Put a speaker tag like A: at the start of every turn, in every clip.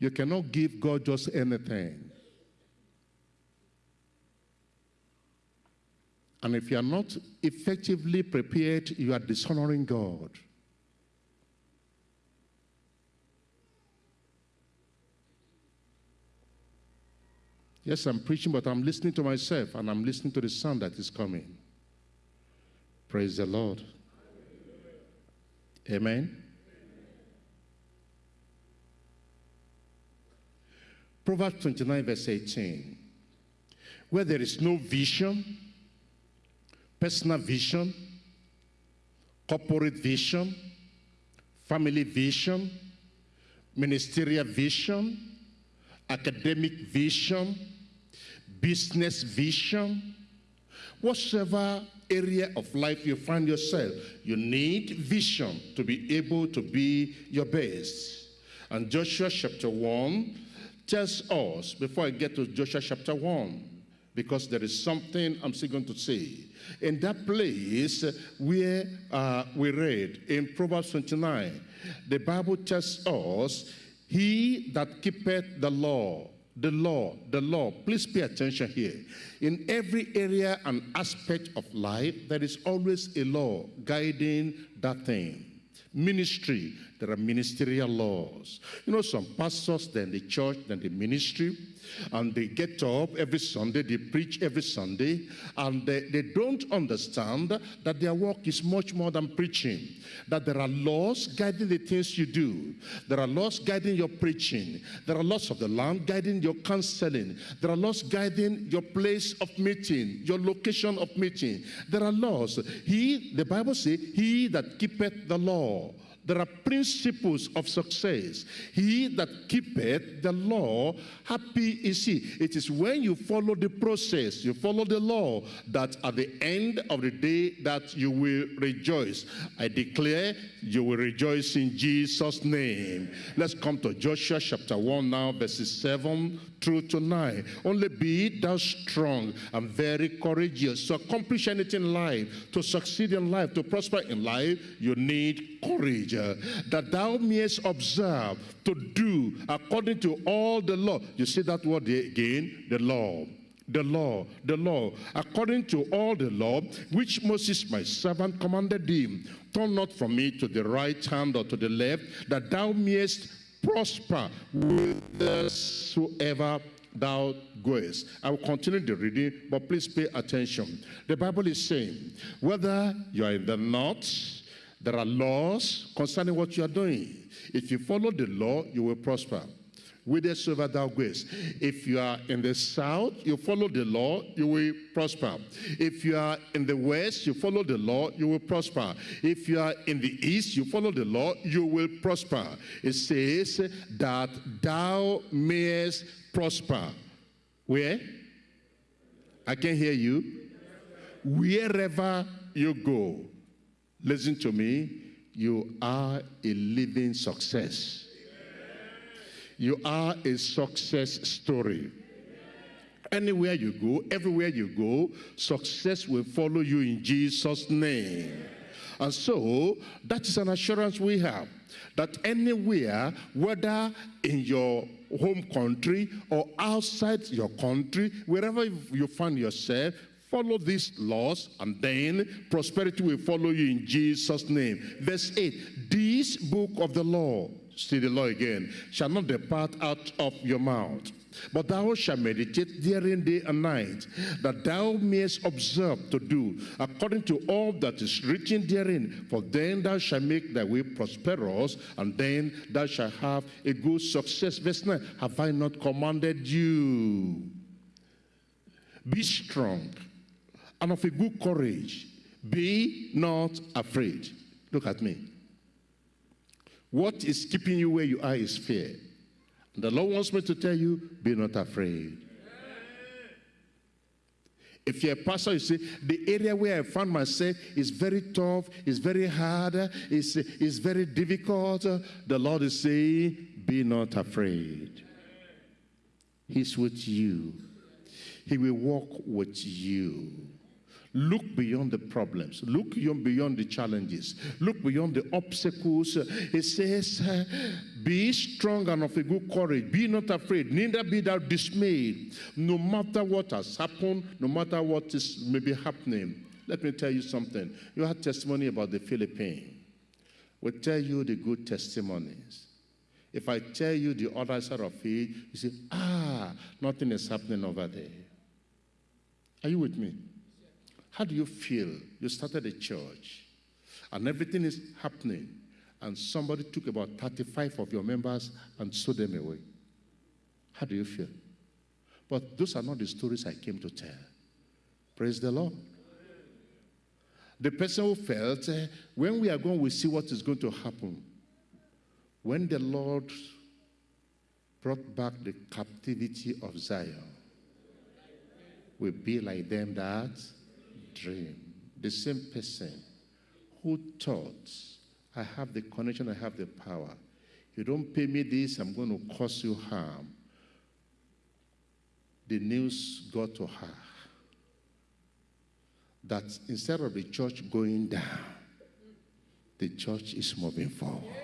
A: You cannot give God just anything. And if you are not effectively prepared, you are dishonoring God. Yes, I'm preaching, but I'm listening to myself and I'm listening to the sound that is coming. Praise the Lord. Amen. Proverbs 29, verse 18. Where there is no vision, personal vision, corporate vision, family vision, ministerial vision, academic vision, business vision, whatever area of life you find yourself, you need vision to be able to be your best. And Joshua chapter 1 tells us, before I get to Joshua chapter 1, because there is something I'm still going to say. In that place where uh, we read in Proverbs 29, the Bible tells us, He that keepeth the law, the law, the law. Please pay attention here. In every area and aspect of life, there is always a law guiding that thing. Ministry, there are ministerial laws. You know, some pastors, then the church, then the ministry, and they get up every Sunday, they preach every Sunday, and they, they don't understand that their work is much more than preaching, that there are laws guiding the things you do. There are laws guiding your preaching. There are laws of the land guiding your counseling. There are laws guiding your place of meeting, your location of meeting. There are laws. He, the Bible says, he that keepeth the law there are principles of success. He that keepeth the law, happy is he. It is when you follow the process, you follow the law, that at the end of the day that you will rejoice. I declare you will rejoice in Jesus' name. Let's come to Joshua chapter 1 now, verses 7 through to 9. Only be thou strong and very courageous. To accomplish anything in life, to succeed in life, to prosper in life, you need courage. That thou mayest observe to do according to all the law. You see that word again? The law the law, the law, according to all the law which Moses my servant commanded thee. Turn not from me to the right hand or to the left, that thou mayest prosper whithersoever thou goest. I will continue the reading, but please pay attention. The Bible is saying, whether you are in the north, there are laws concerning what you are doing. If you follow the law, you will prosper whithersoever thou goest. If you are in the south, you follow the law, you will prosper. If you are in the west, you follow the law, you will prosper. If you are in the east, you follow the law, you will prosper. It says that thou mayest prosper. Where? I can hear you. Wherever you go, listen to me, you are a living success. You are a success story. Anywhere you go, everywhere you go, success will follow you in Jesus' name. And so, that is an assurance we have that anywhere, whether in your home country or outside your country, wherever you find yourself, follow these laws and then prosperity will follow you in Jesus' name. Verse 8, this book of the law see the law again, shall not depart out of your mouth. But thou shalt meditate therein day and night, that thou mayest observe to do according to all that is written therein. For then thou shalt make thy way prosperous, and then thou shalt have a good success. Verse 9, have I not commanded you? Be strong and of a good courage. Be not afraid. Look at me. What is keeping you where you are is fear. The Lord wants me to tell you, be not afraid. If you're a pastor, you say, the area where I found myself is very tough, is very hard, is, is very difficult. The Lord is saying, be not afraid. He's with you. He will walk with you. Look beyond the problems. Look beyond the challenges. Look beyond the obstacles. It says, Be strong and of a good courage. Be not afraid, neither be thou dismayed. No matter what has happened, no matter what is maybe happening. Let me tell you something. You had testimony about the Philippines. We'll tell you the good testimonies. If I tell you the other side of it, you say, ah, nothing is happening over there. Are you with me? How do you feel? You started a church and everything is happening, and somebody took about 35 of your members and sold them away. How do you feel? But those are not the stories I came to tell. Praise the Lord. The person who felt, uh, when we are going, we see what is going to happen. When the Lord brought back the captivity of Zion, will be like them that dream. The same person who thought, I have the connection, I have the power. You don't pay me this, I'm going to cause you harm. The news got to her that instead of the church going down, the church is moving forward.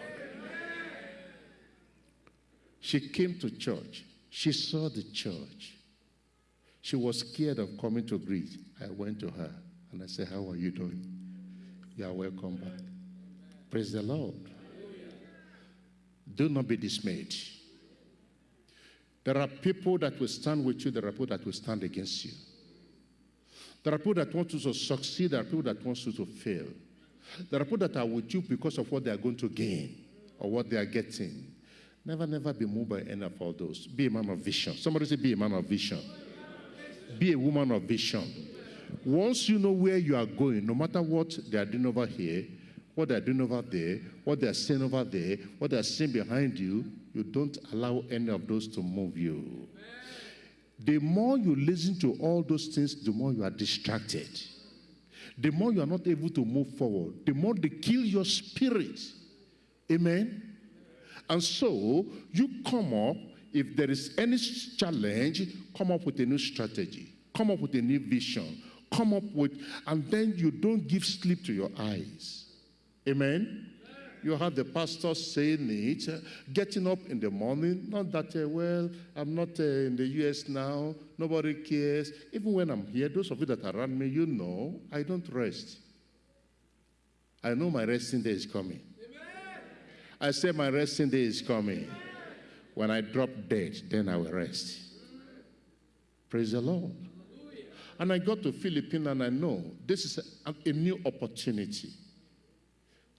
A: She came to church. She saw the church. She was scared of coming to greet. I went to her and I said, How are you doing? You are welcome back. Praise the Lord. Do not be dismayed. There are people that will stand with you, there are people that will stand against you. There are people that want you to succeed, there are people that want you to fail. There are people that are with you because of what they are going to gain or what they are getting. Never, never be moved by any of all those. Be a man of vision. Somebody say, Be a man of vision. Be a woman of vision. Once you know where you are going, no matter what they are doing over here, what they're doing over there, what they're saying over there, what they're saying behind you, you don't allow any of those to move you. The more you listen to all those things, the more you are distracted. The more you are not able to move forward, the more they kill your spirit. Amen? And so you come up if there is any challenge, come up with a new strategy, come up with a new vision, come up with, and then you don't give sleep to your eyes. Amen? You have the pastor saying it, uh, getting up in the morning, not that, uh, well, I'm not uh, in the US now, nobody cares. Even when I'm here, those of you that are around me, you know, I don't rest. I know my resting day is coming. Amen. I say my resting day is coming. When I drop dead, then I will rest. Praise the Lord. And I got to Philippines and I know this is a, a new opportunity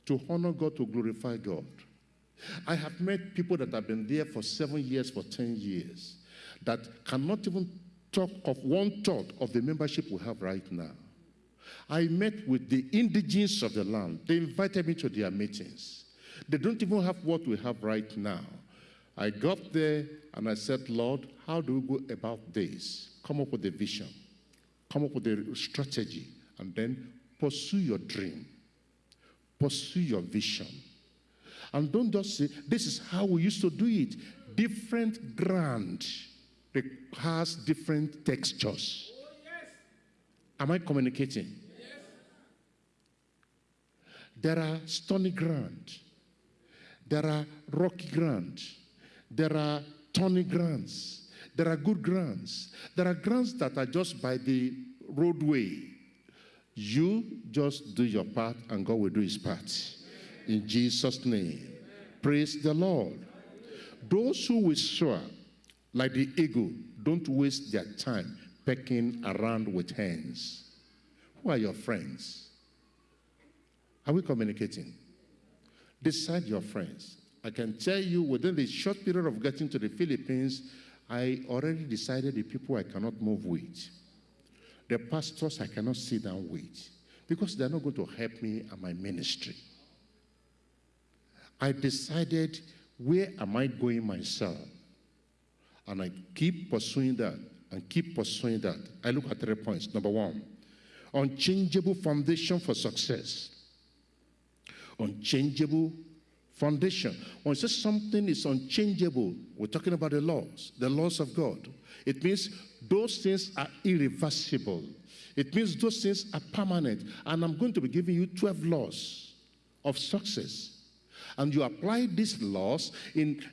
A: to honor God, to glorify God. I have met people that have been there for seven years, for 10 years, that cannot even talk of one third of the membership we have right now. I met with the indigenes of the land. They invited me to their meetings. They don't even have what we have right now. I got there and I said, Lord, how do we go about this? Come up with a vision, come up with a strategy, and then pursue your dream, pursue your vision. And don't just say, this is how we used to do it. Different ground has different textures. Am I communicating? Yes. There are stony ground. There are rocky ground. There are thorny grants. There are good grants. There are grants that are just by the roadway. You just do your part and God will do his part. In Jesus' name. Praise the Lord. Those who will soar like the eagle, don't waste their time pecking around with hands. Who are your friends? Are we communicating? Decide your friends. I can tell you within the short period of getting to the Philippines, I already decided the people I cannot move with. The pastors I cannot sit down with because they're not going to help me and my ministry. I decided where am I going myself? And I keep pursuing that and keep pursuing that. I look at three points. Number one, unchangeable foundation for success. Unchangeable foundation. When it says something is unchangeable, we're talking about the laws, the laws of God. It means those things are irreversible. It means those things are permanent. And I'm going to be giving you 12 laws of success. And you apply these laws in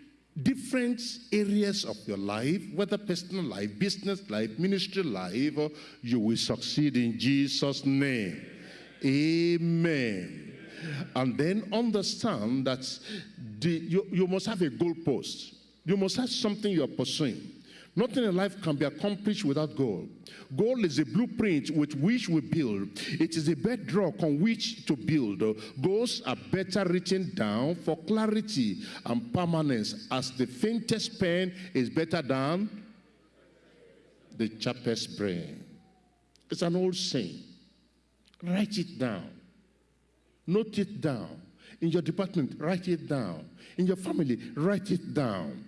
A: different areas of your life, whether personal life, business life, ministry life, you will succeed in Jesus' name. Amen. And then understand that the, you, you must have a goalpost. You must have something you're pursuing. Nothing in life can be accomplished without goal. Goal is a blueprint with which we build. It is a bedrock on which to build. Goals are better written down for clarity and permanence as the faintest pen is better than the sharpest brain. It's an old saying. Write it down. Note it down. In your department, write it down. In your family, write it down.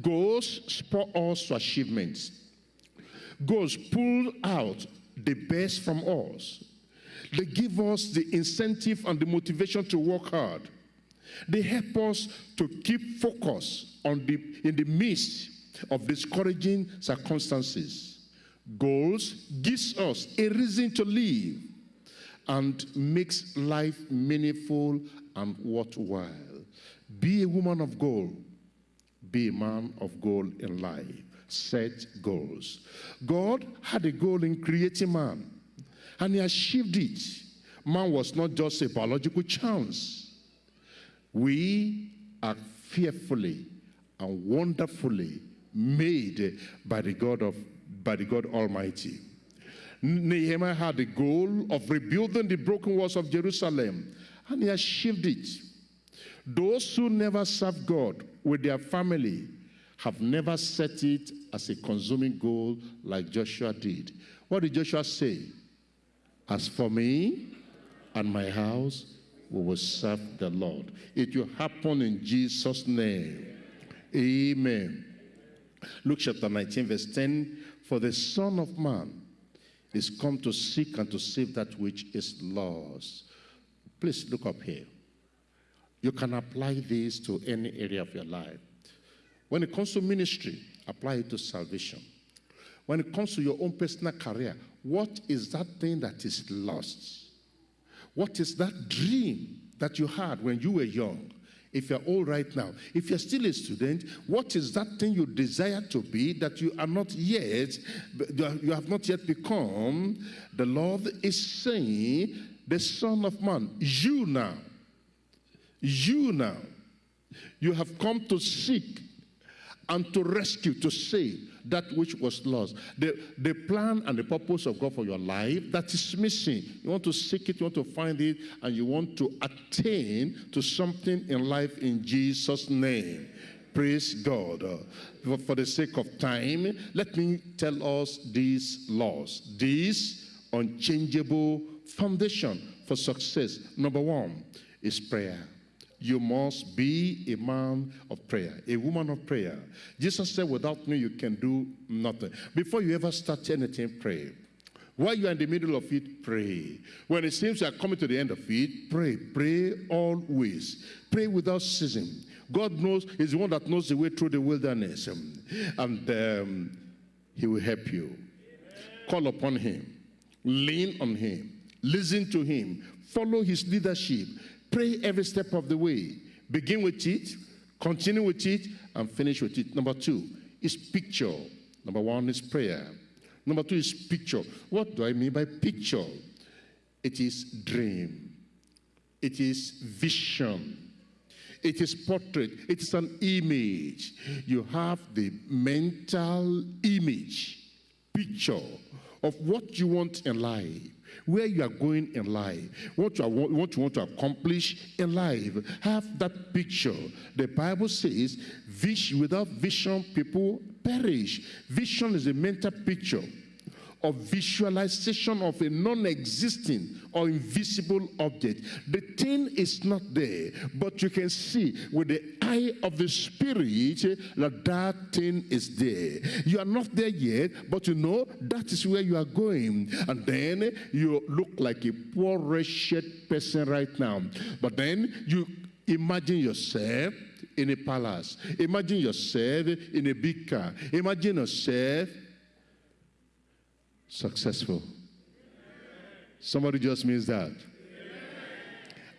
A: Goals spur us to achievements. Goals pull out the best from us. They give us the incentive and the motivation to work hard. They help us to keep focus on the, in the midst of discouraging circumstances. Goals gives us a reason to live and makes life meaningful and worthwhile. Be a woman of goal be a man of goal in life. Set goals. God had a goal in creating man, and he achieved it. Man was not just a biological chance. We are fearfully and wonderfully made by the God of by the God Almighty. Nehemiah had the goal of rebuilding the broken walls of Jerusalem, and he achieved it. Those who never serve God with their family have never set it as a consuming goal like Joshua did. What did Joshua say? As for me and my house, we will serve the Lord. It will happen in Jesus' name. Amen. Luke chapter 19, verse 10 For the Son of Man is come to seek and to save that which is lost. Please look up here. You can apply this to any area of your life. When it comes to ministry, apply it to salvation. When it comes to your own personal career, what is that thing that is lost? What is that dream that you had when you were young? If you're old right now, if you're still a student, what is that thing you desire to be that you are not yet, you have not yet become? The Lord is saying, the Son of Man, you now you now, you have come to seek and to rescue, to save that which was lost. The, the plan and the purpose of God for your life that is missing. You want to seek it, you want to find it, and you want to attain to something in life in Jesus' name. Praise God. Uh, for the sake of time, let me tell us these laws. This unchangeable foundation for success. Number one is prayer you must be a man of prayer, a woman of prayer. Jesus said, without me, you can do nothing. Before you ever start anything, pray. While you are in the middle of it, pray. When it seems you are coming to the end of it, pray. Pray always. Pray without ceasing. God knows, He's the one that knows the way through the wilderness. And um, He will help you. Call upon Him. Lean on Him. Listen to Him. Follow His leadership. Pray every step of the way. Begin with it, continue with it, and finish with it. Number two is picture. Number one is prayer. Number two is picture. What do I mean by picture? It is dream. It is vision. It is portrait. It is an image. You have the mental image, picture of what you want in life where you are going in life, what you, are, what you want to accomplish in life. Have that picture. The Bible says, without vision, people perish. Vision is a mental picture of visualization of a non-existing or invisible object. The thing is not there, but you can see with the eye of the spirit that that thing is there. You are not there yet, but you know that is where you are going. And then you look like a poor wretched person right now. But then you imagine yourself in a palace. Imagine yourself in a big car. Imagine yourself successful. Somebody just means that.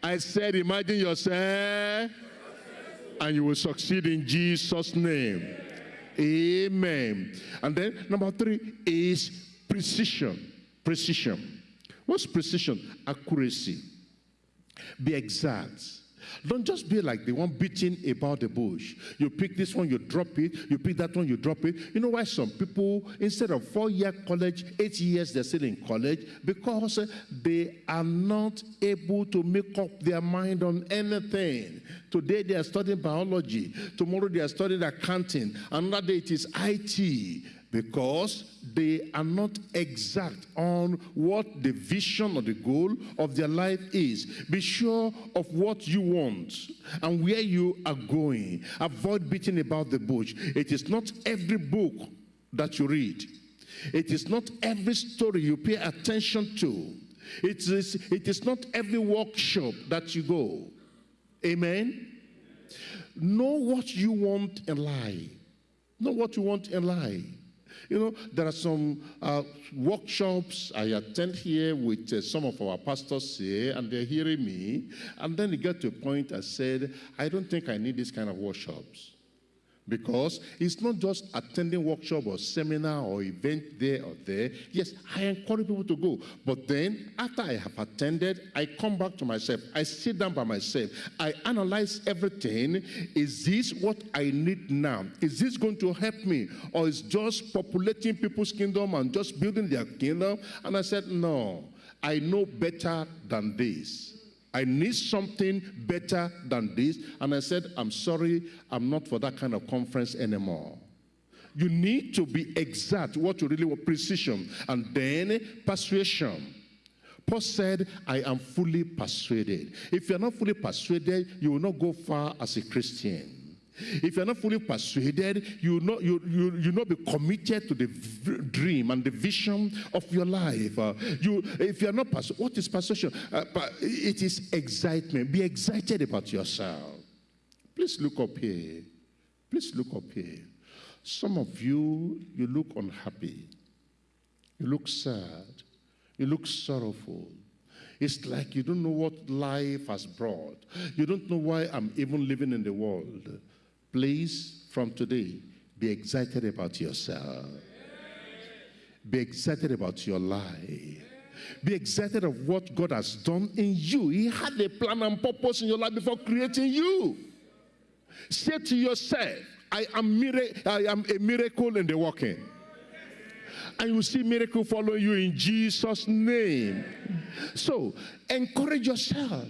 A: I said, imagine yourself and you will succeed in Jesus' name. Amen. And then number three is precision. Precision. What's precision? Accuracy. Be exact. Don't just be like the one beating about the bush. You pick this one, you drop it. You pick that one, you drop it. You know why some people, instead of four-year college, eight years, they're still in college? Because uh, they are not able to make up their mind on anything. Today they are studying biology. Tomorrow they are studying accounting. Another day it is IT because they are not exact on what the vision or the goal of their life is. Be sure of what you want and where you are going. Avoid beating about the bush. It is not every book that you read. It is not every story you pay attention to. It is, it is not every workshop that you go. Amen? Know what you want in life. Know what you want in life. You know, there are some uh, workshops I attend here with uh, some of our pastors here, and they're hearing me. And then they get to a point I said, I don't think I need this kind of workshops. Because it's not just attending workshop or seminar or event there or there. Yes, I encourage people to go. But then after I have attended, I come back to myself. I sit down by myself. I analyze everything. Is this what I need now? Is this going to help me? Or is just populating people's kingdom and just building their kingdom? And I said, no, I know better than this. I need something better than this. And I said, I'm sorry, I'm not for that kind of conference anymore. You need to be exact, what you really want, precision. And then persuasion. Paul said, I am fully persuaded. If you're not fully persuaded, you will not go far as a Christian. If you're not fully persuaded, you will not, you, you, you not be committed to the dream and the vision of your life. Uh, you, if you're not persuaded, what is persuasion? Uh, it is excitement. Be excited about yourself. Please look up here. Please look up here. Some of you, you look unhappy. You look sad. You look sorrowful. It's like you don't know what life has brought. You don't know why I'm even living in the world. Please, from today, be excited about yourself. Be excited about your life. Be excited of what God has done in you. He had a plan and purpose in your life before creating you. Say to yourself, I am, I am a miracle in the working. And you see miracle following you in Jesus' name. So encourage yourself.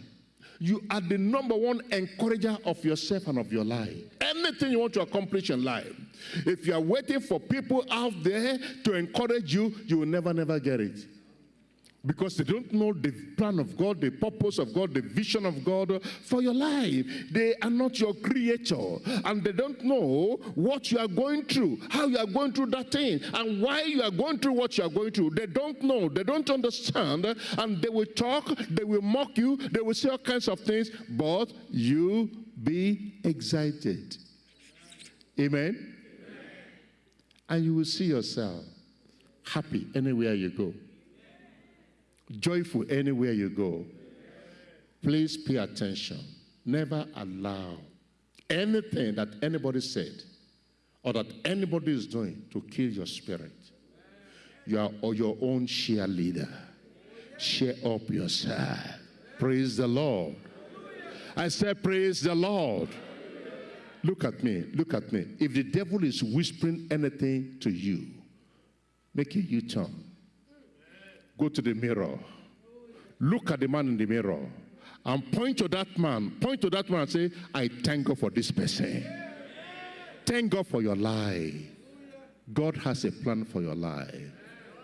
A: You are the number one encourager of yourself and of your life. Anything you want to accomplish in life, if you are waiting for people out there to encourage you, you will never, never get it because they don't know the plan of God, the purpose of God, the vision of God for your life. They are not your creator and they don't know what you are going through, how you are going through that thing, and why you are going through what you are going through. They don't know, they don't understand, and they will talk, they will mock you, they will say all kinds of things, but you be excited. Amen? Amen. And you will see yourself happy anywhere you go joyful anywhere you go. Please pay attention. Never allow anything that anybody said or that anybody is doing to kill your spirit. You are your own cheerleader. Cheer up your yourself. Praise the Lord. I said, Praise the Lord. Look at me. Look at me. If the devil is whispering anything to you, make a U turn Go to the mirror. Look at the man in the mirror and point to that man. Point to that man and say, I thank God for this person. Thank God for your life. God has a plan for your life.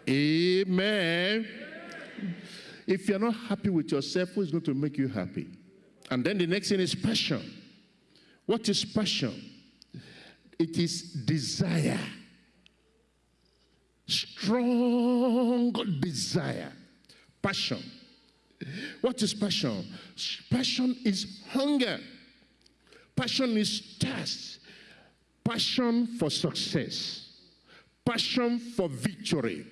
A: Amen. If you're not happy with yourself, who is going to make you happy? And then the next thing is passion. What is passion? It is desire strong desire, passion. What is passion? Passion is hunger. Passion is thirst. Passion for success. Passion for victory.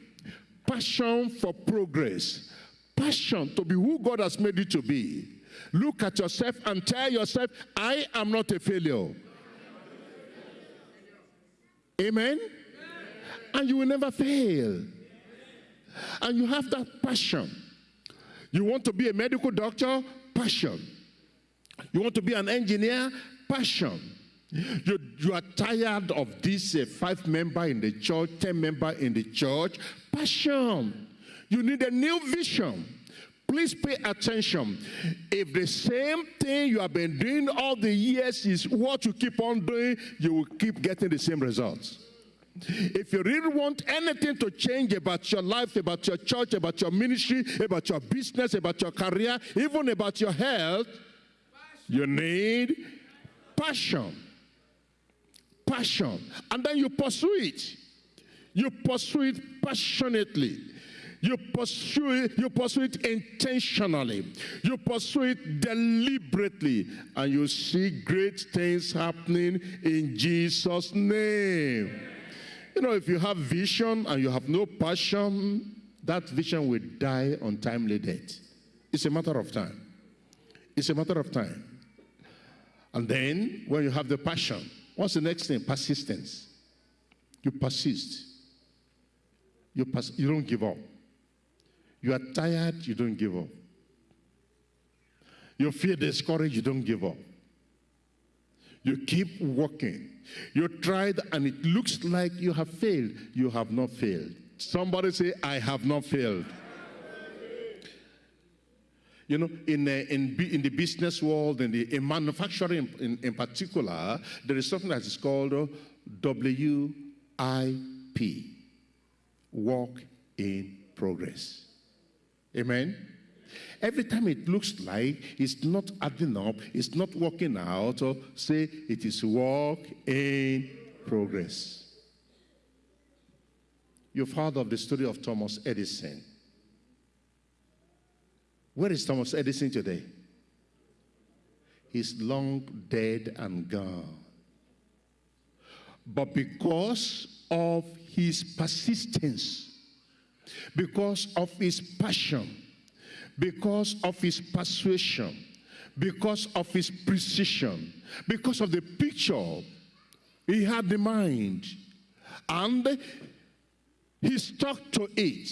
A: passion for progress, passion to be who God has made you to be. Look at yourself and tell yourself, I am not a failure. Amen? And you will never fail. And you have that passion. You want to be a medical doctor? Passion. You want to be an engineer? Passion. You, you are tired of this uh, five member in the church, ten member in the church. Passion. You need a new vision. Please pay attention. If the same thing you have been doing all the years is what you keep on doing, you will keep getting the same results. If you really want anything to change about your life, about your church, about your ministry, about your business, about your career, even about your health, you need passion. Passion. And then you pursue it. You pursue it passionately. You pursue it, you pursue it intentionally. You pursue it deliberately. And you see great things happening in Jesus' name. You know, if you have vision and you have no passion, that vision will die untimely death. It's a matter of time. It's a matter of time. And then, when you have the passion, what's the next thing? Persistence. You persist. You, pers- you don't give up. You are tired, you don't give up. You feel discouraged, you don't give up. You keep working. You tried and it looks like you have failed. You have not failed. Somebody say, I have not failed. You know, in, uh, in, in the business world, in, the, in manufacturing in, in particular, there is something that is called uh, WIP, work in progress. Amen? Every time it looks like it's not adding up, it's not working out, or say it is work in progress. You've heard of the story of Thomas Edison. Where is Thomas Edison today? He's long dead and gone. But because of his persistence, because of his passion, because of his persuasion, because of his precision, because of the picture he had in mind. And he stuck to it.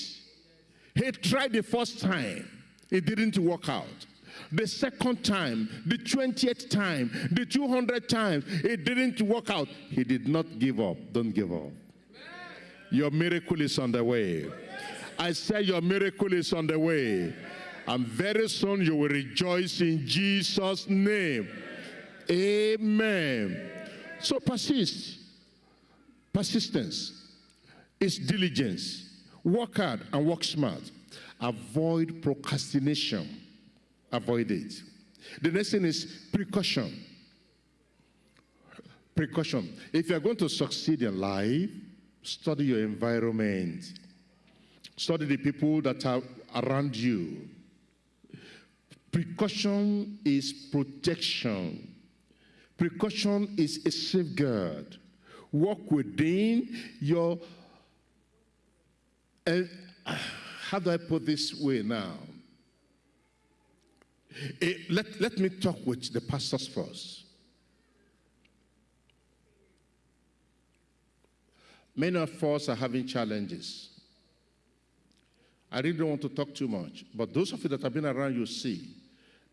A: He tried the first time, it didn't work out. The second time, the 20th time, the 200th time, it didn't work out. He did not give up. Don't give up. Your miracle is on the way. I say your miracle is on the way. And very soon you will rejoice in Jesus' name. Amen. So persist. Persistence is diligence. Work hard and work smart. Avoid procrastination. Avoid it. The next thing is precaution. Precaution. If you are going to succeed in life, study your environment. Study the people that are around you. Precaution is protection. Precaution is a safeguard. Work within your. Uh, how do I put this way now? Uh, let, let me talk with the pastors first. Many of us are having challenges. I really don't want to talk too much, but those of you that have been around, you see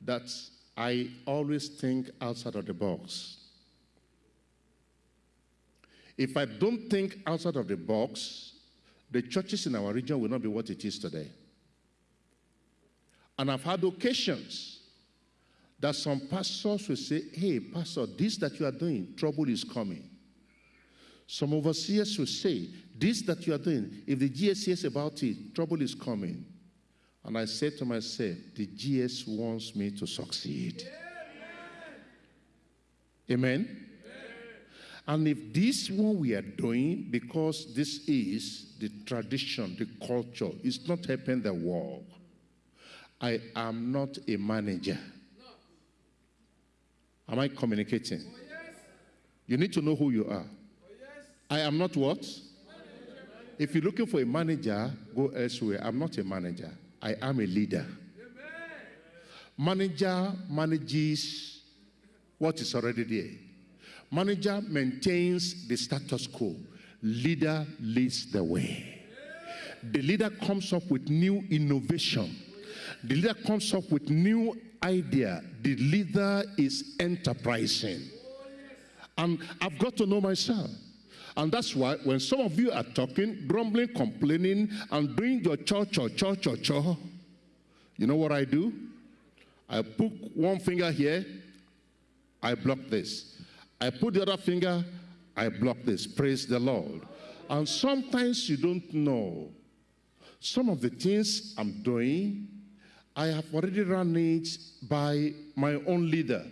A: that I always think outside of the box. If I don't think outside of the box, the churches in our region will not be what it is today. And I've had occasions that some pastors will say, Hey, Pastor, this that you are doing, trouble is coming. Some overseers will say, This that you are doing, if the GS hears about it, trouble is coming. And I said to myself, The GS wants me to succeed. Amen? And if this one we are doing, because this is the tradition, the culture, is not helping the world, I am not a manager. Am I communicating? You need to know who you are. I am not what? If you're looking for a manager, go elsewhere. I'm not a manager, I am a leader. Manager manages what is already there. Manager maintains the status quo. Leader leads the way. The leader comes up with new innovation. The leader comes up with new idea. The leader is enterprising. And I've got to know myself. And that's why when some of you are talking, grumbling, complaining, and doing your cho cho cho cho cho, you know what I do? I put one finger here, I block this. I put the other finger, I block this. Praise the Lord. And sometimes you don't know. Some of the things I'm doing, I have already run it by my own leader.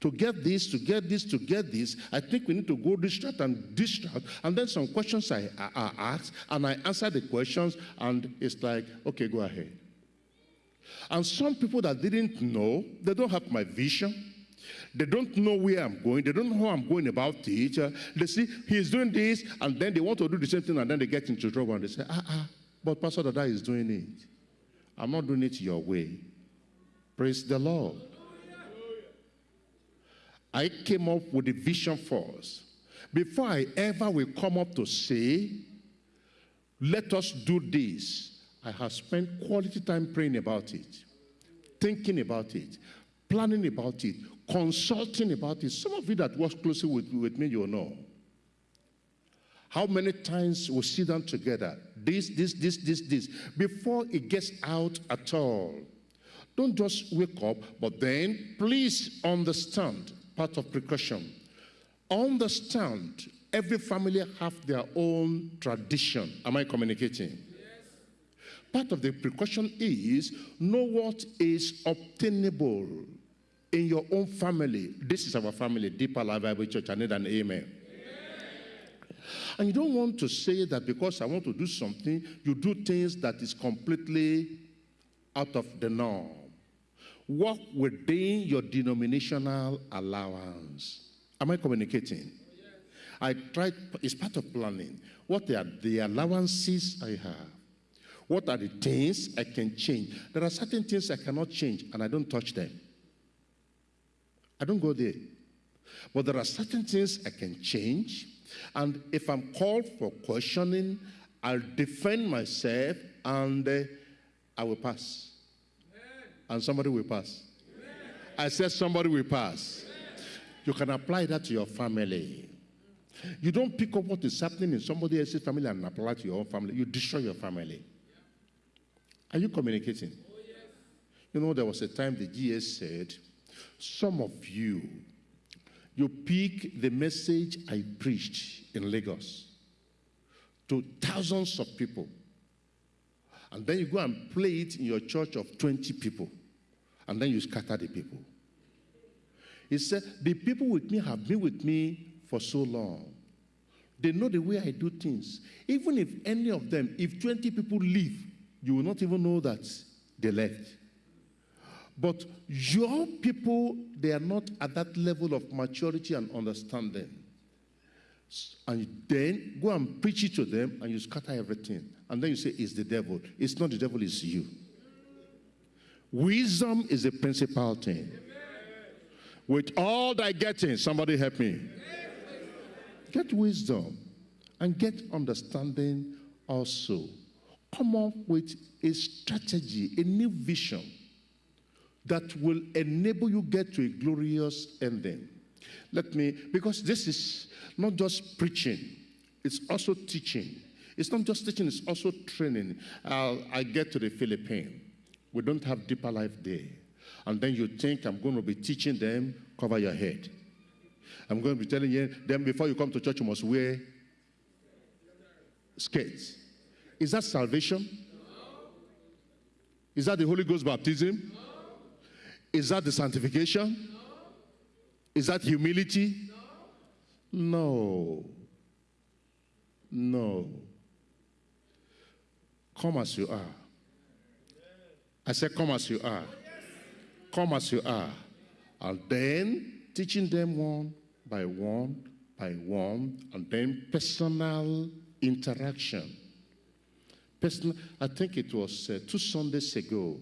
A: To get this, to get this, to get this, I think we need to go this route and this route. And then some questions I, I, I ask, and I answer the questions, and it's like, okay, go ahead. And some people that didn't know, they don't have my vision. They don't know where I'm going. They don't know how I'm going about it. They see he's doing this, and then they want to do the same thing, and then they get into trouble and they say, ah, ah, but Pastor Dada is doing it. I'm not doing it your way. Praise the Lord. I came up with a vision for us. Before I ever will come up to say, let us do this, I have spent quality time praying about it, thinking about it, planning about it, consulting about it. Some of you that work closely with, with me, you'll know. How many times we sit down together, this, this, this, this, this, before it gets out at all. Don't just wake up, but then please understand part of precaution. Understand every family have their own tradition. Am I communicating? Part of the precaution is know what is obtainable in your own family. This is our family, Deeper Life Bible Church. I need an amen. amen. And you don't want to say that because I want to do something, you do things that is completely out of the norm. Work within your denominational allowance. Am I communicating? I tried, it's part of planning. What are the allowances I have? What are the things I can change? There are certain things I cannot change, and I don't touch them. I don't go there. But there are certain things I can change, and if I'm called for questioning, I'll defend myself and uh, I will pass. And somebody will pass. I said, somebody will pass. You can apply that to your family. You don't pick up what is happening in somebody else's family and apply it to your own family. You destroy your family. Are you communicating? Oh, yes. You know, there was a time the GS said, Some of you, you pick the message I preached in Lagos to thousands of people, and then you go and play it in your church of 20 people, and then you scatter the people. He said, The people with me have been with me for so long. They know the way I do things. Even if any of them, if 20 people leave, you will not even know that they left. But your people, they are not at that level of maturity and understanding. And then go and preach it to them and you scatter everything. And then you say, It's the devil. It's not the devil, it's you. Wisdom is the principal thing. With all that getting, somebody help me. Get wisdom and get understanding also come up with a strategy, a new vision that will enable you get to a glorious ending. Let me, because this is not just preaching, it's also teaching. It's not just teaching, it's also training. Uh, I get to the Philippines. We don't have deeper life there. And then you think I'm going to be teaching them, cover your head. I'm going to be telling you, then before you come to church, you must wear skirts. Is that salvation? No. Is that the Holy Ghost baptism? No. Is that the sanctification? No. Is that humility? No. No. No. Come as you are. I said, Come as you are. Come as you are. And then teaching them one by one by one, and then personal interaction. Personal, I think it was uh, two Sundays ago,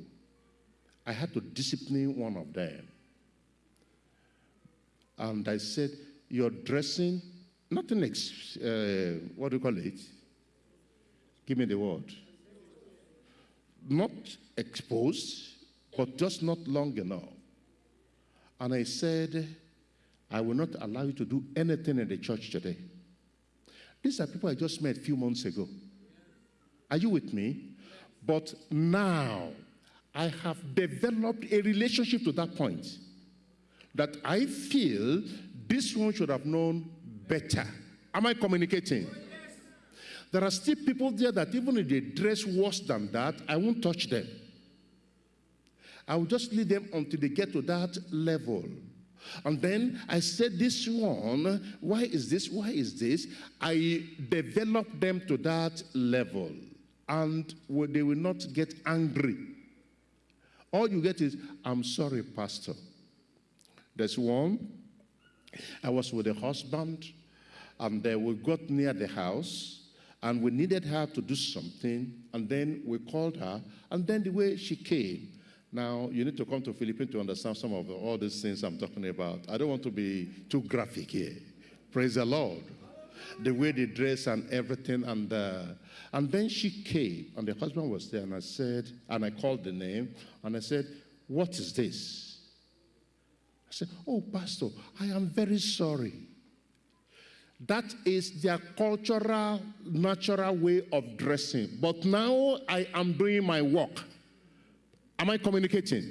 A: I had to discipline one of them. And I said, You're dressing, nothing, ex- uh, what do you call it? Give me the word. Not exposed, but just not long enough. And I said, I will not allow you to do anything in the church today. These are people I just met a few months ago. Are you with me? But now I have developed a relationship to that point that I feel this one should have known better. Am I communicating? There are still people there that even if they dress worse than that, I won't touch them. I will just leave them until they get to that level. And then I said, This one, why is this? Why is this? I develop them to that level. And they will not get angry. All you get is, I'm sorry, Pastor. There's one. I was with a husband, and then we got near the house, and we needed her to do something, and then we called her, and then the way she came, now, you need to come to Philippines to understand some of the, all these things I'm talking about. I don't want to be too graphic here. Praise the Lord. The way they dress and everything. And, uh, and then she came, and the husband was there, and I said, and I called the name, and I said, What is this? I said, Oh, Pastor, I am very sorry. That is their cultural, natural way of dressing. But now I am doing my work. Am I communicating?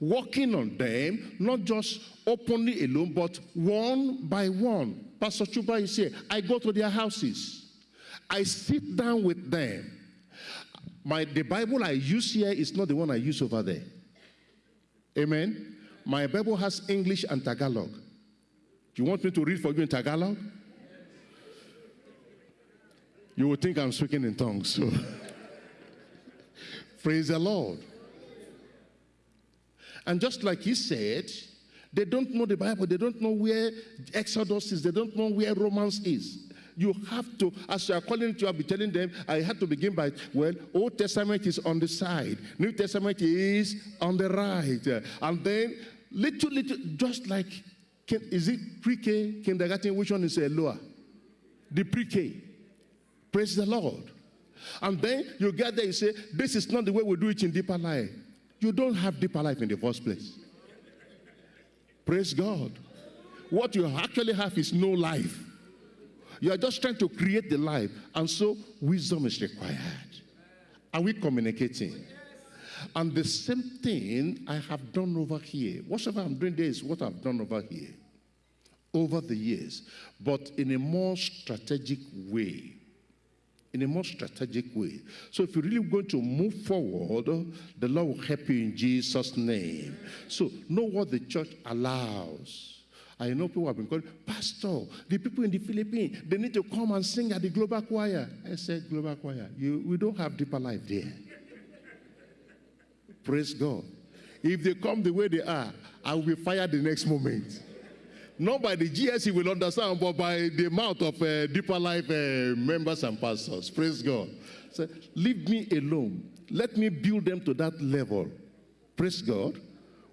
A: Working on them, not just openly alone, but one by one. Pastor Chuba is here. I go to their houses. I sit down with them. My, the Bible I use here is not the one I use over there. Amen. My Bible has English and Tagalog. Do you want me to read for you in Tagalog? You will think I'm speaking in tongues. So. Praise the Lord. And just like he said, they don't know the Bible, they don't know where Exodus is, they don't know where Romans is. You have to, as you are calling to, I'll be telling them, I had to begin by, well, Old Testament is on the side, New Testament is on the right. And then, little, little, just like, is it pre K, kindergarten, which one is a lower? The pre K. Praise the Lord. And then you get there, you say, This is not the way we do it in deeper life. You don't have deeper life in the first place. Praise God. What you actually have is no life. You are just trying to create the life. And so wisdom is required. Are we communicating? And the same thing I have done over here. Whatever I'm doing there is what I've done over here over the years, but in a more strategic way in a more strategic way. So if you're really going to move forward, the Lord will help you in Jesus' name. So know what the church allows. I know people have been calling, Pastor, the people in the Philippines, they need to come and sing at the global choir. I said, global choir, you, we don't have deeper life there. Praise God. If they come the way they are, I will be fired the next moment. Not by the GSC will understand, but by the mouth of uh, Deeper Life uh, members and pastors. Praise God. So leave me alone. Let me build them to that level. Praise God.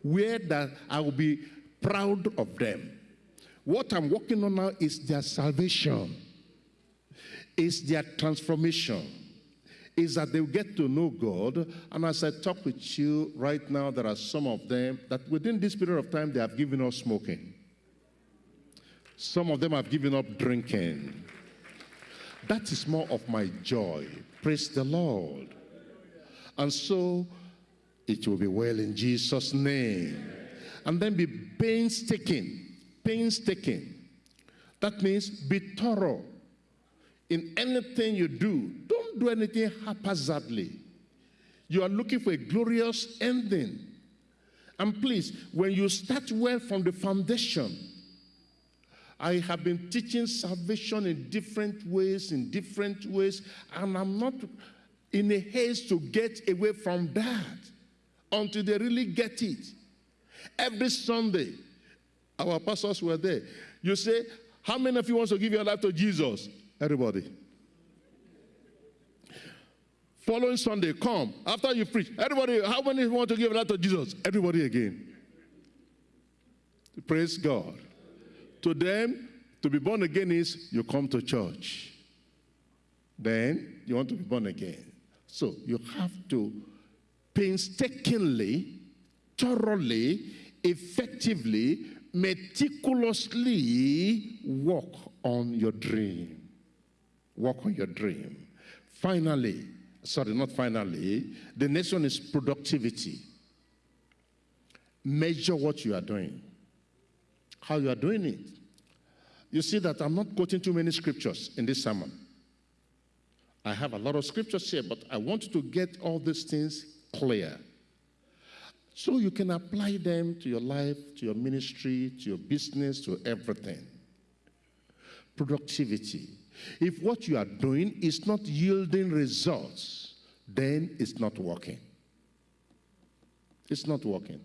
A: Where that I will be proud of them. What I'm working on now is their salvation. Is their transformation. Is that they will get to know God. And as I talk with you right now, there are some of them that within this period of time they have given up smoking. Some of them have given up drinking. That is more of my joy. Praise the Lord. And so it will be well in Jesus' name. And then be painstaking. Painstaking. That means be thorough in anything you do. Don't do anything haphazardly. You are looking for a glorious ending. And please, when you start well from the foundation, I have been teaching salvation in different ways, in different ways, and I'm not in a haste to get away from that until they really get it. Every Sunday, our pastors were there. You say, How many of you want to give your life to Jesus? Everybody. Following Sunday, come. After you preach, everybody, how many want to give life to Jesus? Everybody again. Praise God. To them, to be born again is you come to church. Then you want to be born again. So you have to painstakingly, thoroughly, effectively, meticulously work on your dream. Work on your dream. Finally, sorry, not finally, the next one is productivity. Measure what you are doing, how you are doing it. You see that I'm not quoting too many scriptures in this sermon. I have a lot of scriptures here, but I want to get all these things clear. So you can apply them to your life, to your ministry, to your business, to everything. Productivity. If what you are doing is not yielding results, then it's not working. It's not working.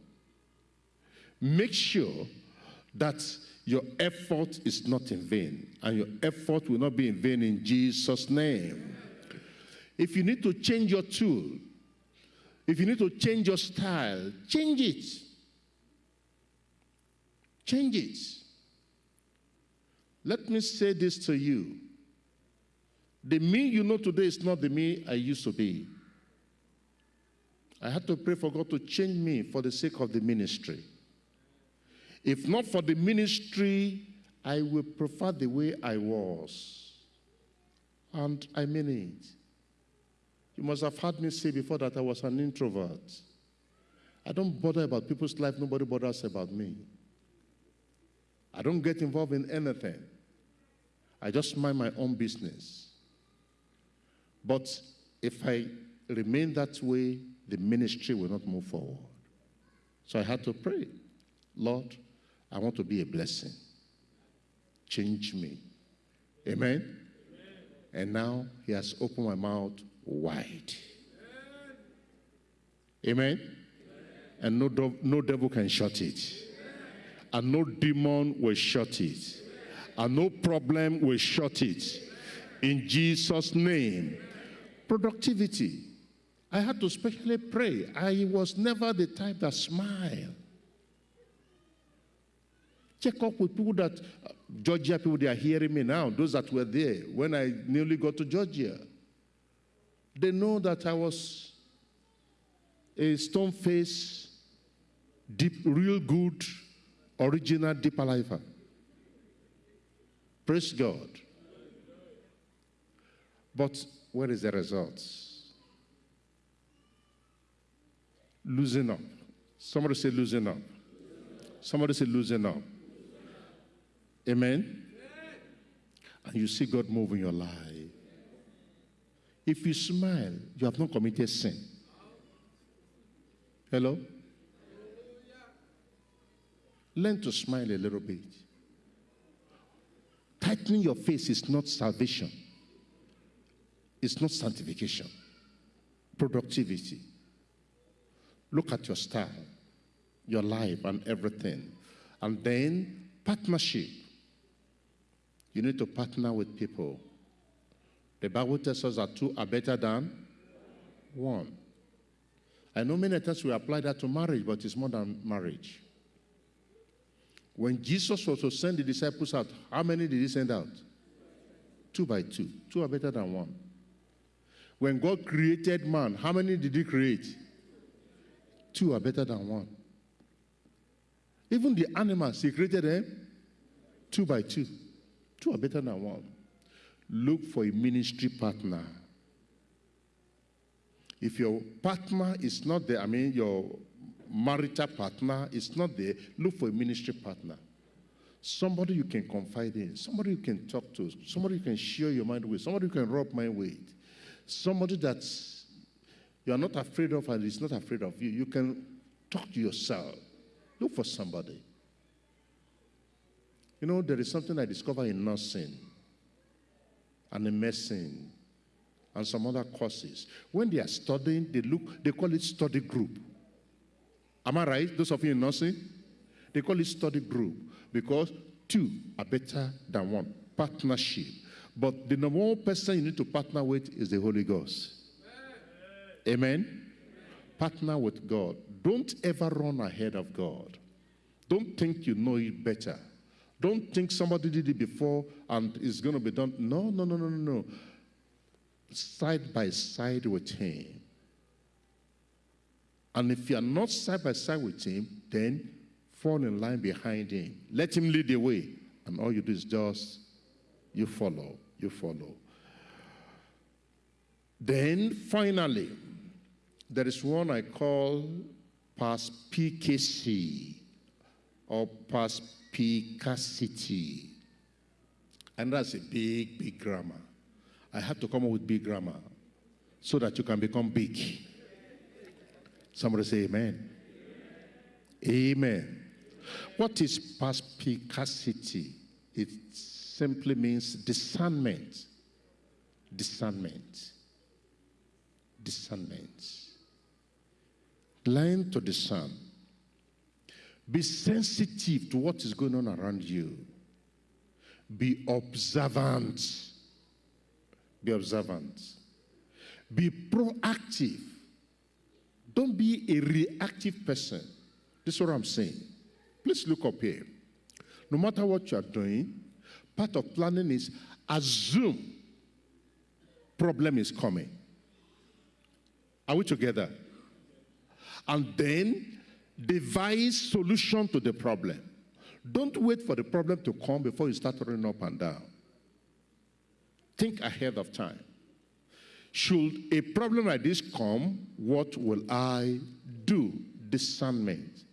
A: Make sure that your effort is not in vain, and your effort will not be in vain in Jesus' name. If you need to change your tool, if you need to change your style, change it. Change it. Let me say this to you. The me you know today is not the me I used to be. I had to pray for God to change me for the sake of the ministry. If not for the ministry, I will prefer the way I was. And I mean it. You must have heard me say before that I was an introvert. I don't bother about people's life, nobody bothers about me. I don't get involved in anything. I just mind my own business. But if I remain that way, the ministry will not move forward. So I had to pray, Lord, I want to be a blessing. Change me. Amen? Amen. And now he has opened my mouth wide. Amen? Amen? And no, no devil can shut it. And no demon will shut it. And no problem will shut it. In Jesus' name. Productivity. I had to specially pray. I was never the type that smiled. Check up with people that, uh, Georgia people, they are hearing me now, those that were there when I nearly got to Georgia. They know that I was a stone face, deep, real good, original deep lifer. Praise God. But what is the result? Losing up. Somebody say losing up. Somebody say losing up. Amen. And you see God move in your life. If you smile, you have not committed sin. Hello? Learn to smile a little bit. Tightening your face is not salvation, it's not sanctification. Productivity. Look at your style, your life, and everything. And then partnership. You need to partner with people the Bible tells us that two are better than one. I know many times we apply that to marriage, but it's more than marriage. When Jesus was to send the disciples out, how many did he send out? Two by two. Two are better than one. When God created man, how many did he create? Two are better than one. Even the animals, he created them two by two. Two are better than one look for a ministry partner. If your partner is not there, I mean, your marital partner is not there, look for a ministry partner. Somebody you can confide in, somebody you can talk to, somebody you can share your mind with, somebody you can rub mind with, somebody that you are not afraid of and is not afraid of you. You can talk to yourself. Look for somebody. You know, there is something I discovered in nursing and in medicine and some other courses. When they are studying, they look, they call it study group. Am I right? Those of you in nursing? They call it study group because two are better than one. Partnership. But the number one person you need to partner with is the Holy Ghost. Amen? Partner with God. Don't ever run ahead of God. Don't think you know it better. Don't think somebody did it before and it's going to be done. No, no, no, no, no, no. Side by side with Him. And if you are not side by side with Him, then fall in line behind Him. Let Him lead the way. And all you do is just, you follow, you follow. Then finally, there is one I call perspicacity or perspicacity. And that's a big, big grammar. I have to come up with big grammar so that you can become big. Somebody say amen. Amen. What is perspicacity? It simply means discernment. Discernment. Discernment. Learn to discern. Be sensitive to what is going on around you. Be observant. Be observant. Be proactive. Don't be a reactive person. This is what I'm saying. Please look up here. No matter what you are doing, part of planning is assume problem is coming. Are we together? And then devise solution to the problem. Don't wait for the problem to come before you start running up and down. Think ahead of time. Should a problem like this come, what will I do? Discernment.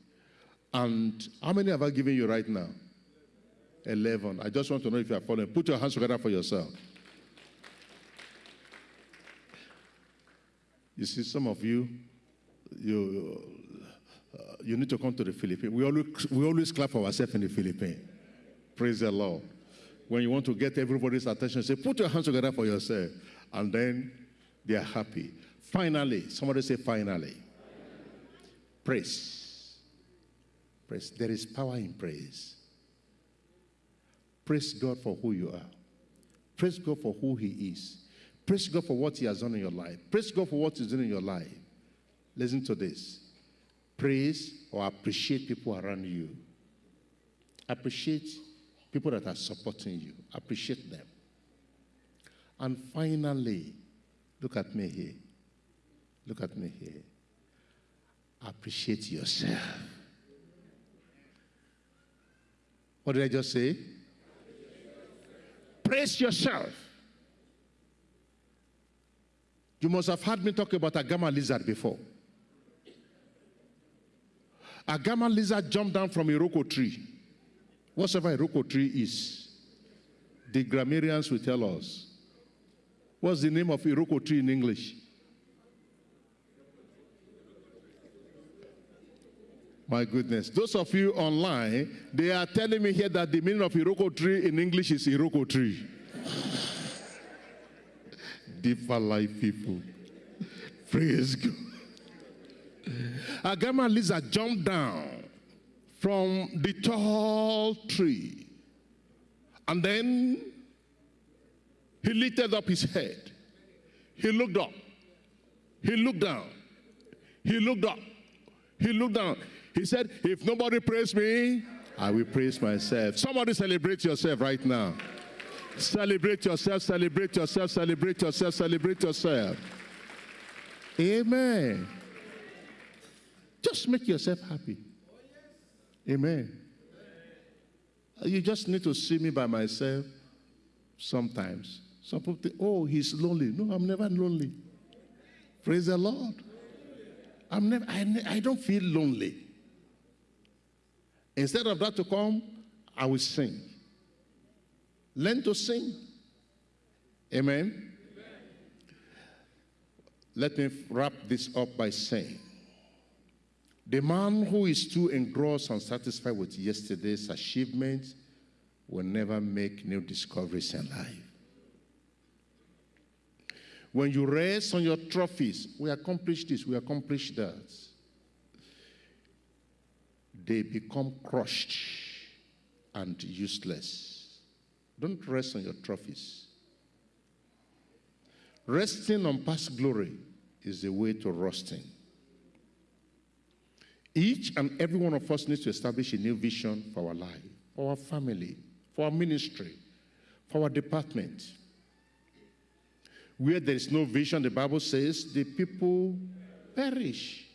A: And how many have I given you right now? 11. I just want to know if you are following. Put your hands together for yourself. You see, some of you, you, you need to come to the Philippines. We always, we always clap for ourselves in the Philippines. Praise the Lord. When you want to get everybody's attention, say, put your hands together for yourself. And then they are happy. Finally, somebody say, finally. Praise. Praise. There is power in praise. Praise God for who you are. Praise God for who He is. Praise God for what He has done in your life. Praise God for what He's doing in your life. Listen to this. Praise or appreciate people around you. Appreciate people that are supporting you. Appreciate them. And finally, look at me here. Look at me here. Appreciate yourself. What did I just say? Praise yourself. You must have heard me talk about agama lizard before. Agama lizard jumped down from Iroko tree. Whatever Iroko tree is, the grammarians will tell us. What's the name of Iroko tree in English? My goodness. Those of you online, they are telling me here that the meaning of Iroko tree in English is Iroko tree. Deeper life people. Praise God. Agama lizard jumped down from the tall tree. And then he lifted up his head. He looked up. He looked down. He looked up. He looked down. He said, if nobody praise me, I will praise myself. Somebody celebrate yourself right now. Celebrate yourself, celebrate yourself, celebrate yourself, celebrate yourself. Amen. Just make yourself happy. Amen. You just need to see me by myself sometimes. Some people think, oh, he's lonely. No, I'm never lonely. Praise the Lord. I'm never, I, I don't feel lonely. Instead of that to come, I will sing. Learn to sing. Amen. Amen. Let me wrap this up by saying the man who is too engrossed and satisfied with yesterday's achievements will never make new discoveries in life. When you rest on your trophies, we accomplished this, we accomplished that they become crushed and useless. Don't rest on your trophies. Resting on past glory is the way to rusting. Each and every one of us needs to establish a new vision for our life, for our family, for our ministry, for our department. Where there is no vision, the Bible says the people perish.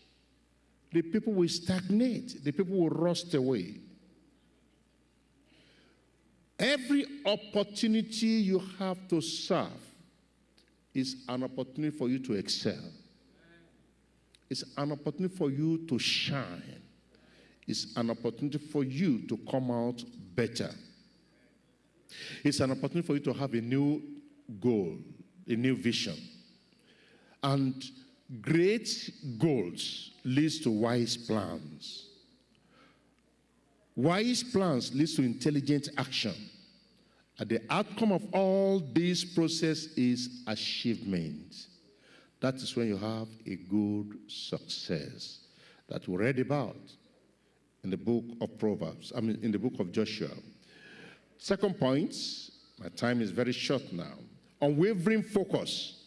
A: The people will stagnate. The people will rust away. Every opportunity you have to serve is an opportunity for you to excel. It's an opportunity for you to shine. It's an opportunity for you to come out better. It's an opportunity for you to have a new goal, a new vision. And great goals leads to wise plans. Wise plans leads to intelligent action. And the outcome of all this process is achievement. That is when you have a good success that we read about in the book of Proverbs, I mean, in the book of Joshua. Second point, my time is very short now. Unwavering focus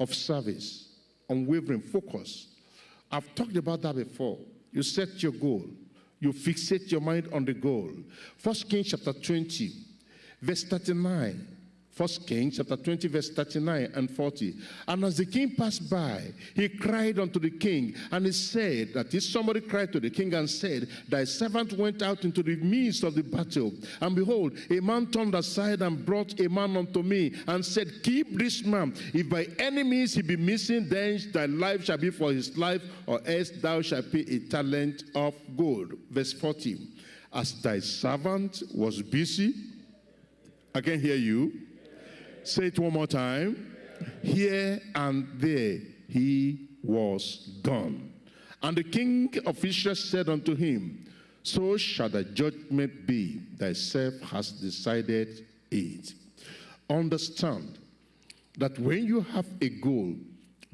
A: of service. Unwavering focus. I've talked about that before. You set your goal. You fixate your mind on the goal. First Kings chapter 20, verse 39. First Kings chapter 20, verse 39 and 40. And as the king passed by, he cried unto the king, and he said that if somebody cried to the king and said, Thy servant went out into the midst of the battle, and behold, a man turned aside and brought a man unto me, and said, Keep this man. If by any means he be missing, then thy life shall be for his life, or else thou shalt pay a talent of gold. Verse 40. As thy servant was busy, I can hear you Say it one more time. Here and there he was gone. And the king of Israel said unto him, So shall the judgment be, thyself has decided it. Understand that when you have a goal,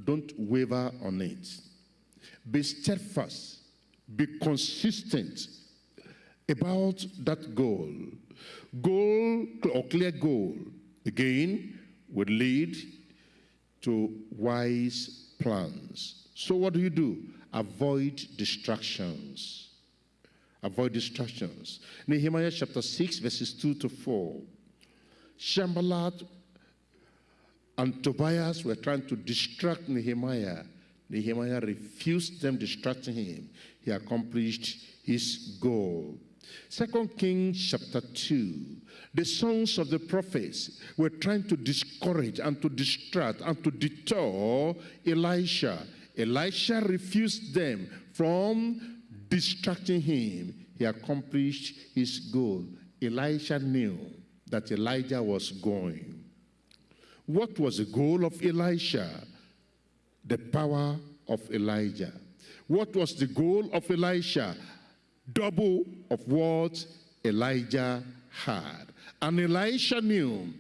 A: don't waver on it. Be steadfast, be consistent about that goal. Goal or clear goal again, would lead to wise plans. So, what do you do? Avoid distractions. Avoid distractions. Nehemiah chapter 6, verses 2 to 4. Sanballat and Tobias were trying to distract Nehemiah. Nehemiah refused them distracting him. He accomplished his goal. Second Kings chapter 2. The sons of the prophets were trying to discourage and to distract and to deter Elisha. Elisha refused them from distracting him. He accomplished his goal. Elisha knew that Elijah was going. What was the goal of Elisha? The power of Elijah. What was the goal of Elisha? Double of what Elijah had. And Elisha knew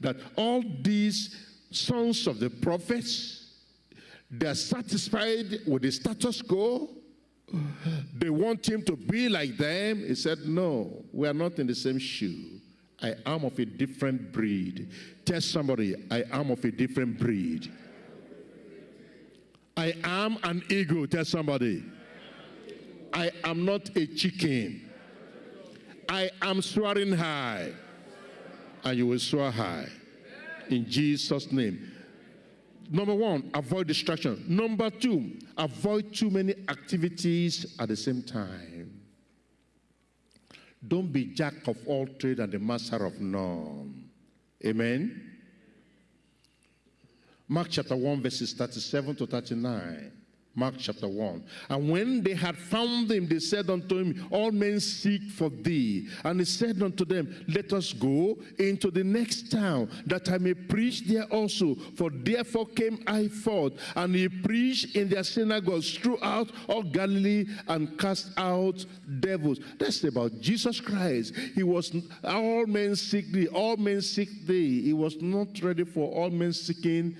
A: that all these sons of the prophets, they're satisfied with the status quo. They want him to be like them. He said, no, we are not in the same shoe. I am of a different breed. Tell somebody, I am of a different breed. I am an eagle. Tell somebody. I am not a chicken. I am swearing high. And you will swear high. In Jesus' name. Number one, avoid distraction. Number two, avoid too many activities at the same time. Don't be jack of all trade and the master of none. Amen. Mark chapter 1, verses 37 to 39. Mark chapter 1. And when they had found him, they said unto him, All men seek for thee. And he said unto them, Let us go into the next town, that I may preach there also. For therefore came I forth. And he preached in their synagogues throughout all Galilee and cast out devils. That's about Jesus Christ. He was, all men seek thee, all men seek thee. He was not ready for all men seeking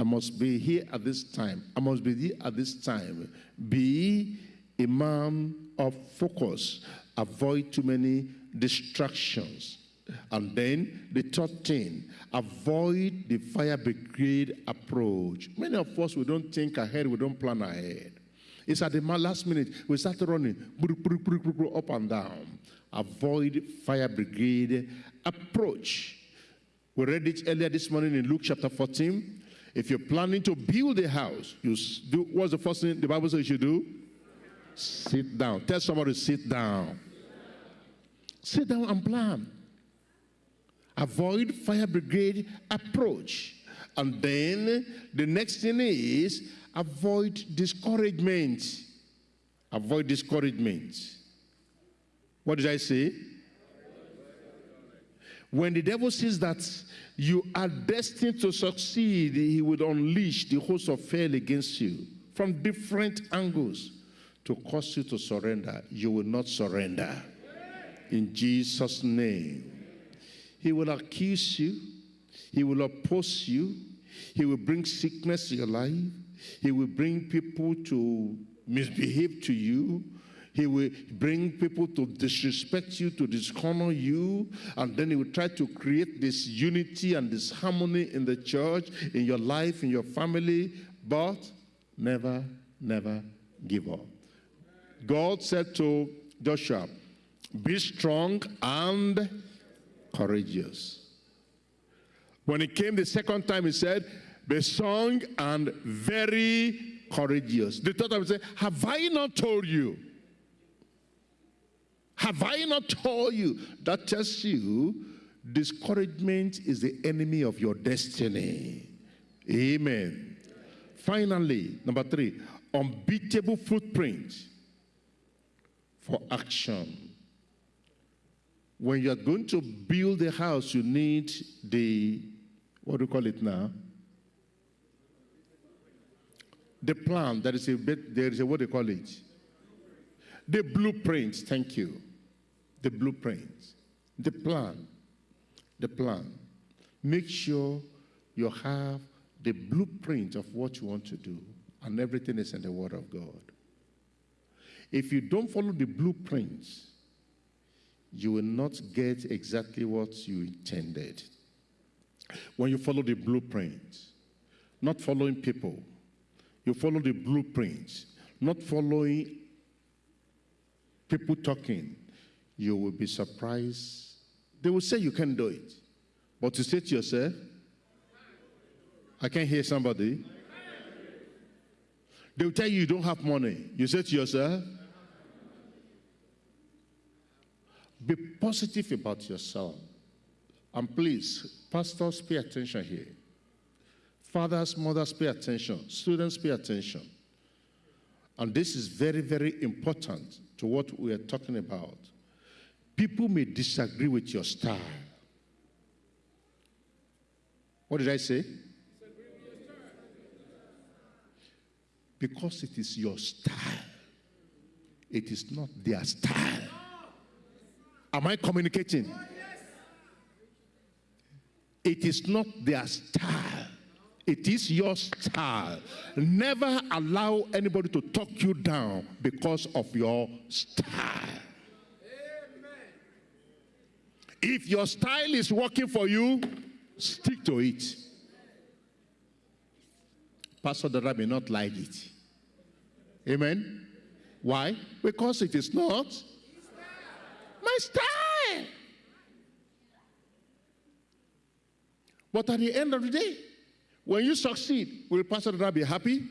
A: I must be here at this time. I must be here at this time. Be a man of focus. Avoid too many distractions. And then the third thing, avoid the fire brigade approach. Many of us, we don't think ahead, we don't plan ahead. It's at the last minute, we start running up and down. Avoid fire brigade approach. We read it earlier this morning in Luke chapter 14. If you're planning to build a house, you do what's the first thing the Bible says you do? Sit down. Tell somebody sit down. Sit down and plan. Avoid fire brigade approach. And then the next thing is avoid discouragement. Avoid discouragement. What did I say? When the devil sees that you are destined to succeed, he would unleash the host of hell against you from different angles to cause you to surrender. You will not surrender. In Jesus' name. He will accuse you. He will oppose you. He will bring sickness to your life. He will bring people to misbehave to you. He will bring people to disrespect you, to dishonor you, and then he will try to create this unity and this harmony in the church, in your life, in your family, but never, never give up. God said to Joshua, Be strong and courageous. When he came the second time, he said, Be strong and very courageous. The third time, he said, Have I not told you? Have I not told you? That tells you discouragement is the enemy of your destiny. Amen. Finally, number three, unbeatable footprint for action. When you are going to build a house, you need the, what do you call it now? The plan. That is a bit, there is a, what do you call it? The blueprint. Thank you the blueprint, the plan, the plan. Make sure you have the blueprint of what you want to do, and everything is in the Word of God. If you don't follow the blueprints, you will not get exactly what you intended. When you follow the blueprint, not following people, you follow the blueprint, not following people talking, you will be surprised. They will say you can't do it. But to say to yourself, I can't hear somebody. They will tell you you don't have money. You say to yourself, be positive about yourself. And please, pastors, pay attention here. Fathers, mothers, pay attention. Students, pay attention. And this is very, very important to what we are talking about. People may disagree with your style. What did I say? Because it is your style, it is not their style. Am I communicating? It is not their style. It is your style. Never allow anybody to talk you down because of your style. If your style is working for you, stick to it. Pastor Dada may not like it. Amen? Why? Because it is not my style. But at the end of the day, when you succeed, will Pastor Dada be happy?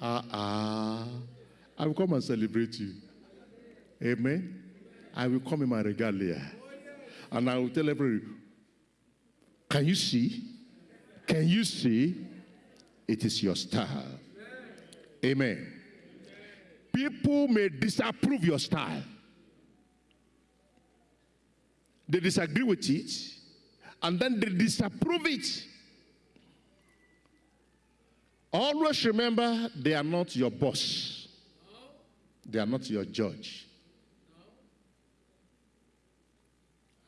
A: Ah, uh, ah. I will come and celebrate you. Amen? I will come in my regalia. And I will tell everybody, can you see? Can you see? It is your style. Amen. People may disapprove your style. They disagree with it, and then they disapprove it. Always remember they are not your boss. They are not your judge.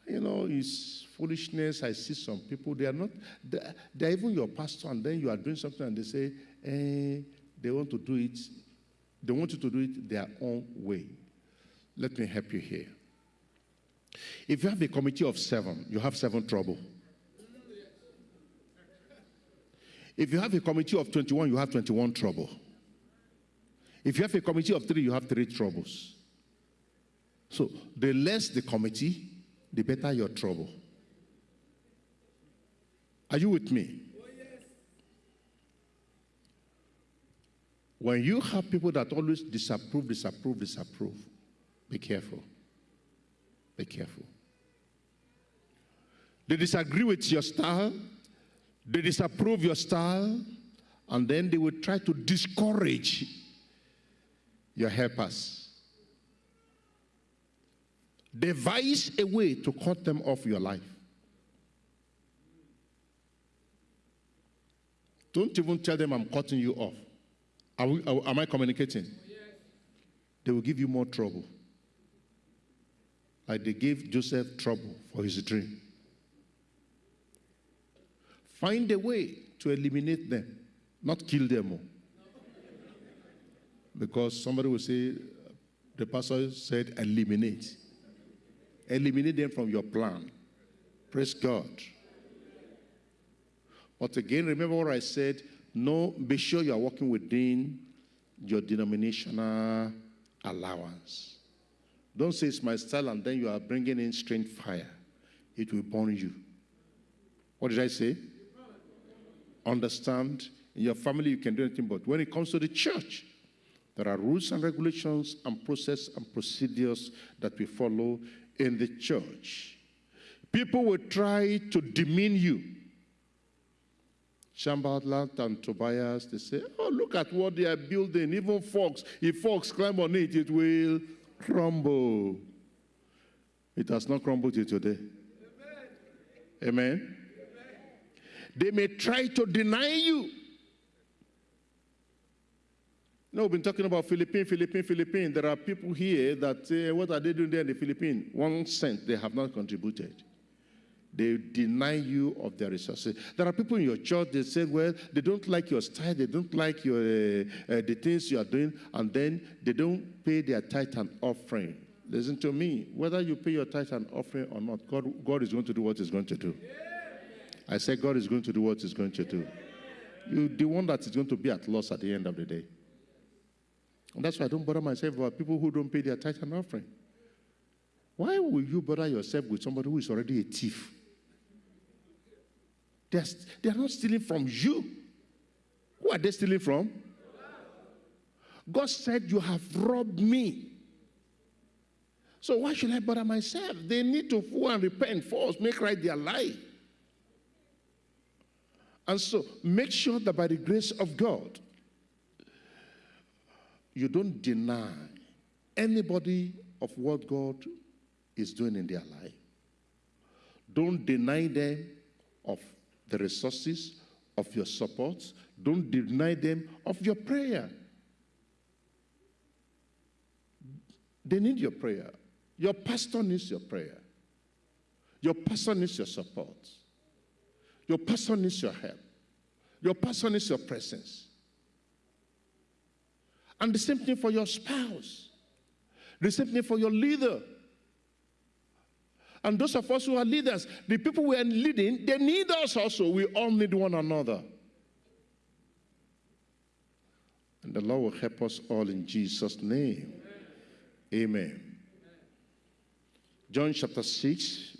A: You know, it's foolishness. I see some people, they are not, they're, they're even your pastor, and then you are doing something and they say, eh, they want to do it, they want you to do it their own way. Let me help you here. If you have a committee of seven, you have seven trouble. If you have a committee of 21, you have 21 trouble. If you have a committee of three, you have three troubles. So the less the committee, the better your trouble. Are you with me? When you have people that always disapprove, disapprove, disapprove, be careful. Be careful. They disagree with your style, they disapprove your style, and then they will try to discourage your helpers. Devise a way to cut them off your life. Don't even tell them I'm cutting you off. We, are, am I communicating? They will give you more trouble. Like they gave Joseph trouble for his dream. Find a way to eliminate them, not kill them all. Because somebody will say, the pastor said, eliminate. Eliminate them from your plan. Praise God. But again, remember what I said no, be sure you are working within your denominational allowance. Don't say it's my style and then you are bringing in strange fire. It will burn you. What did I say? Understand, in your family you can do anything, but when it comes to the church, there are rules and regulations and process and procedures that we follow in the church. People will try to demean you Sanballat and Tobias, they say, oh, look at what they are building. Even fox, if fox climb on it, it will crumble. It has not crumbled till today. Amen. Amen. They may try to deny you. No, we've been talking about Philippines, Philippines, Philippines. There are people here that say, what are they doing there in the Philippines? One cent they have not contributed. They deny you of their resources. There are people in your church, they say, well, they don't like your style, they don't like your, uh, uh, the things you are doing, and then they don't pay their tithe and offering. Listen to me. Whether you pay your tithe and offering or not, God, God is going to do what He's going to do. I say God is going to do what He's going to do. You, the one that is going to be at loss at the end of the day. And that's why I don't bother myself about people who don't pay their tithe and offering. Why will you bother yourself with somebody who is already a thief? They're, they're not stealing from you. Who are they stealing from? God said, You have robbed me. So why should I bother myself? They need to go and repent first, make right their life. And so make sure that by the grace of God, you don't deny anybody of what God is doing in their life. Don't deny them of the resources of your support. Don't deny them of your prayer. They need your prayer. Your pastor needs your prayer. Your pastor needs your support. Your pastor needs your help. Your pastor needs your presence. And the same thing for your spouse. The same thing for your leader. And those of us who are leaders, the people we are leading, they need us also. We all need one another. And the Lord will help us all in Jesus' name. Amen. Amen. John chapter 6,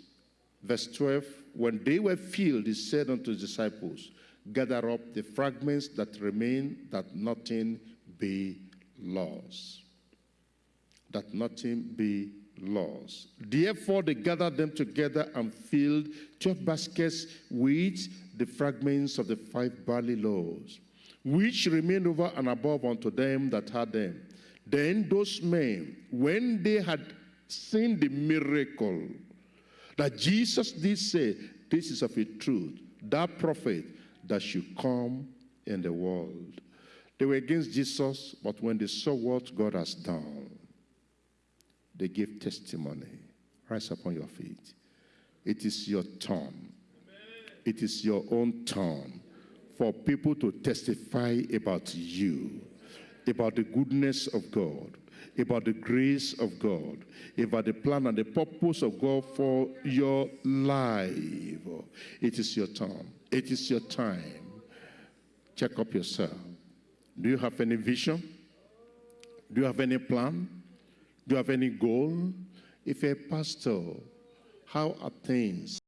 A: verse 12. When they were filled, he said unto his disciples, Gather up the fragments that remain, that nothing be lost. That nothing be laws. Therefore, they gathered them together and filled twelve baskets with the fragments of the five barley loaves, which remained over and above unto them that had them. Then those men, when they had seen the miracle that Jesus did say, This is of a truth, that prophet that should come in the world. They were against Jesus, but when they saw what God has done, they gave testimony. Rise upon your feet. It is your turn. It is your own turn for people to testify about you, about the goodness of God, about the grace of God, about the plan and the purpose of God for your life. It is your time. It is your time. Check up yourself. Do you have any vision? Do you have any plan? Do you have any goal? If a pastor, how are things